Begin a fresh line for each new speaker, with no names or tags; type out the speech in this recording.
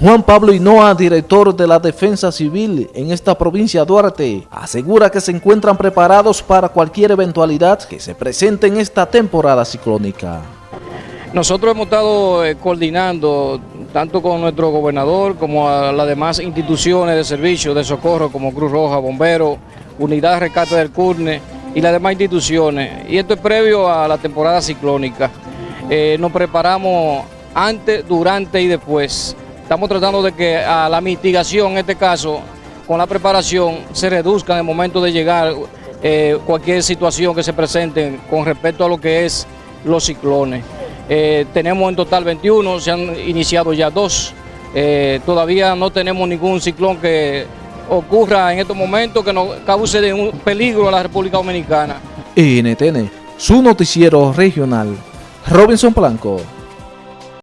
Juan Pablo Hinoa, director de la Defensa Civil en esta provincia de Duarte, asegura que se encuentran preparados para cualquier eventualidad que se presente en esta temporada ciclónica.
Nosotros hemos estado eh, coordinando tanto con nuestro gobernador como a las demás instituciones de servicio de socorro como Cruz Roja, Bomberos, Unidad de Rescate del CURNE y las demás instituciones. Y esto es previo a la temporada ciclónica. Eh, nos preparamos antes, durante y después Estamos tratando de que a la mitigación, en este caso, con la preparación, se reduzca en el momento de llegar eh, cualquier situación que se presente con respecto a lo que es los ciclones. Eh, tenemos en total 21, se han iniciado ya dos. Eh, todavía no tenemos ningún ciclón que ocurra en estos momentos que nos cause de un peligro a la República Dominicana.
NTN, su noticiero regional, Robinson Blanco.